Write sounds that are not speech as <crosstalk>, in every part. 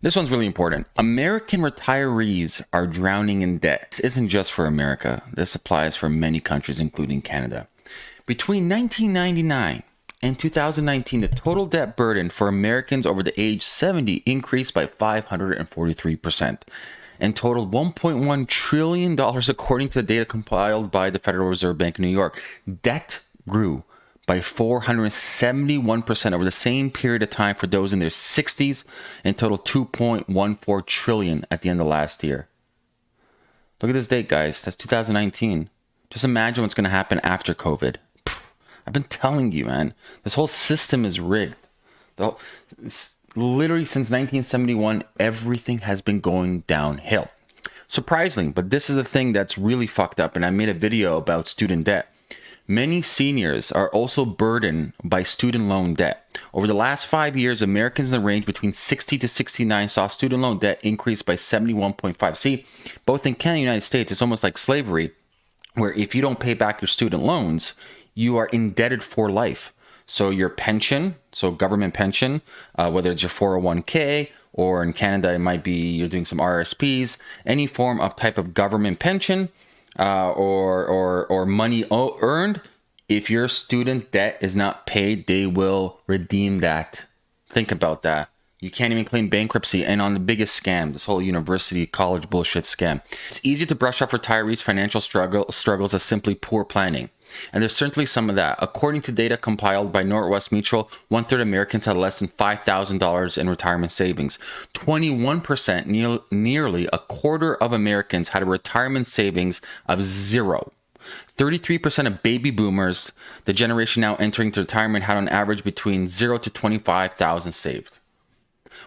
This one's really important. American retirees are drowning in debt. This isn't just for America. This applies for many countries, including Canada. Between 1999 and 2019, the total debt burden for Americans over the age 70 increased by 543% and totaled $1.1 trillion, according to the data compiled by the Federal Reserve Bank of New York. Debt grew by 471% over the same period of time for those in their 60s and total 2.14 trillion at the end of last year. Look at this date, guys. That's 2019. Just imagine what's going to happen after COVID. I've been telling you, man. This whole system is rigged. Literally since 1971, everything has been going downhill. Surprising, but this is a thing that's really fucked up. And I made a video about student debt. Many seniors are also burdened by student loan debt. Over the last five years, Americans in the range between 60 to 69 saw student loan debt increase by 71.5. See, both in Canada and the United States, it's almost like slavery, where if you don't pay back your student loans, you are indebted for life. So your pension, so government pension, uh, whether it's your 401k or in Canada, it might be you're doing some RSPs, any form of type of government pension, uh, or or or money earned, if your student debt is not paid, they will redeem that. Think about that. You can't even claim bankruptcy. And on the biggest scam, this whole university college bullshit scam. It's easy to brush off retirees' financial struggle, struggles as simply poor planning. And there's certainly some of that. According to data compiled by Northwest Mutual, one third Americans had less than $5,000 in retirement savings. 21%, ne- nearly a quarter of Americans had a retirement savings of zero. 33% of baby boomers, the generation now entering retirement, had on average between 0 to 25,000 saved.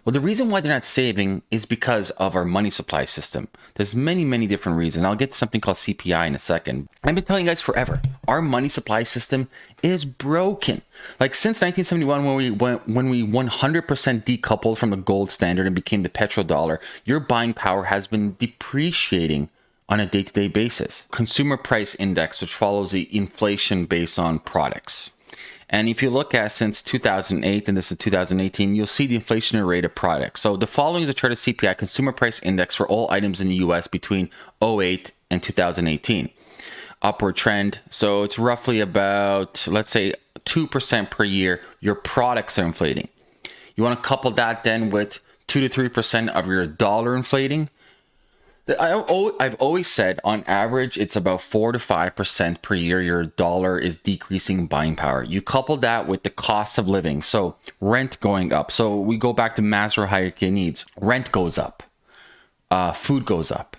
Well, the reason why they're not saving is because of our money supply system. There's many, many different reasons. I'll get to something called CPI in a second. I've been telling you guys forever, our money supply system is broken. Like since 1971, when we went, when we 100% decoupled from the gold standard and became the petrodollar, your buying power has been depreciating on a day-to-day basis. Consumer price index, which follows the inflation based on products. And if you look at since 2008, and this is 2018, you'll see the inflationary rate of products. So the following is a chart of CPI, Consumer Price Index, for all items in the US between 08 and 2018. Upward trend. So it's roughly about, let's say, 2% per year, your products are inflating. You want to couple that then with 2 to 3% of your dollar inflating. I've always said on average, it's about 4 to 5% per year your dollar is decreasing buying power. You couple that with the cost of living, so rent going up. So we go back to Maslow hierarchy needs. Rent goes up, uh, food goes up.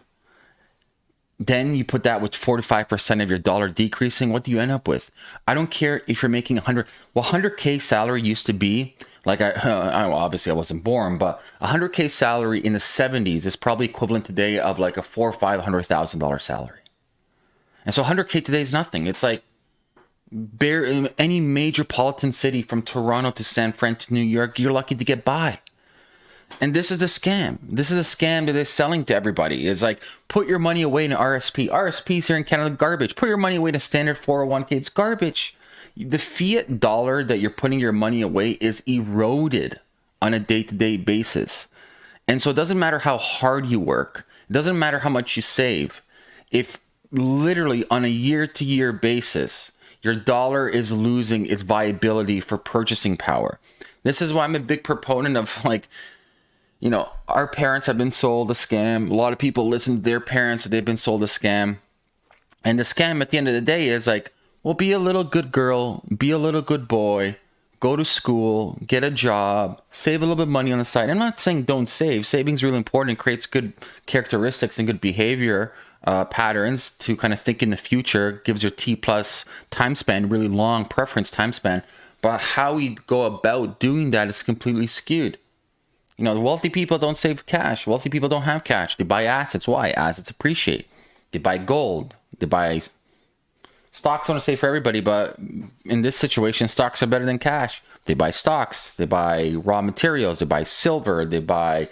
Then you put that with 4 to 5% of your dollar decreasing. What do you end up with? I don't care if you're making 100. Well, 100K salary used to be like I, <laughs> I obviously I wasn't born, but hundred k salary in the seventies is probably equivalent today of like a four or five hundred thousand dollar salary. And so hundred k today is nothing. It's like bare any major metropolitan city from Toronto to San Fran to New York, you're lucky to get by. And this is the scam. This is a scam that they're selling to everybody. It's like put your money away in RSP. RSPs here in Canada garbage. Put your money away in a standard 401k. It's garbage the fiat dollar that you're putting your money away is eroded on a day-to-day basis. And so it doesn't matter how hard you work, it doesn't matter how much you save. If literally on a year-to-year basis, your dollar is losing its viability for purchasing power. This is why I'm a big proponent of like you know, our parents have been sold a scam. A lot of people listen to their parents, they've been sold a scam. And the scam at the end of the day is like, well, be a little good girl, be a little good boy, go to school, get a job, save a little bit of money on the side. I'm not saying don't save. Saving's really important. It creates good characteristics and good behavior uh, patterns to kind of think in the future. Gives your T plus time span, really long preference time span. But how we go about doing that is completely skewed. You know, the wealthy people don't save cash. Wealthy people don't have cash. They buy assets. Why? Assets appreciate. They buy gold. They buy stocks want to say for everybody, but in this situation, stocks are better than cash. They buy stocks, they buy raw materials, they buy silver, they buy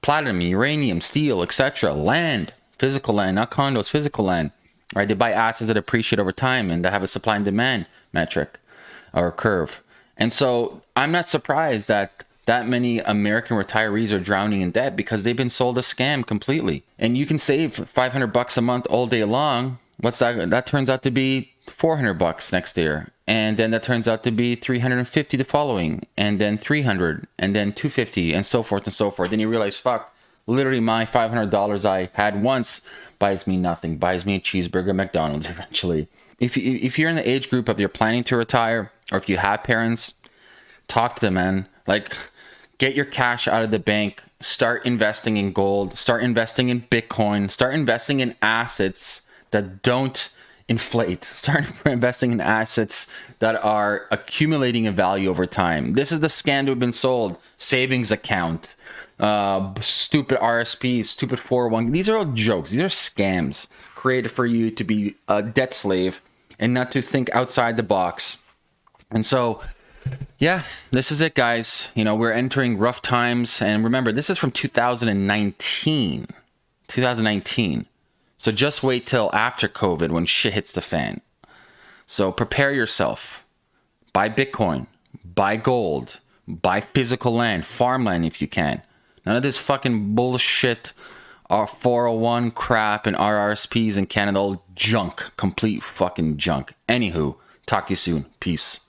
platinum, uranium, steel, etc. Land, physical land, not condos, physical land. Right? They buy assets that appreciate over time and that have a supply and demand metric or curve. And so I'm not surprised that that many American retirees are drowning in debt because they've been sold a scam completely. And you can save 500 bucks a month all day long. What's that? That turns out to be 400 bucks next year. And then that turns out to be 350 the following, and then 300, and then 250, and so forth and so forth. Then you realize, fuck, literally my $500 I had once buys me nothing, buys me a cheeseburger at McDonald's <laughs> eventually. If, you, if you're in the age group of you're planning to retire, or if you have parents, talk to them, man. Like, get your cash out of the bank, start investing in gold, start investing in Bitcoin, start investing in assets that don't inflate, <laughs> start investing in assets that are accumulating a value over time. This is the scam we've been sold savings account, uh, stupid RSP, stupid 401. These are all jokes. These are scams created for you to be a debt slave and not to think outside the box. And so, yeah, this is it, guys. You know, we're entering rough times. And remember, this is from 2019. 2019. So just wait till after COVID when shit hits the fan. So prepare yourself. Buy Bitcoin, buy gold, buy physical land, farmland if you can. None of this fucking bullshit, uh, our 401 crap and RRSPs in Canada, all junk, complete fucking junk. Anywho, talk to you soon. Peace.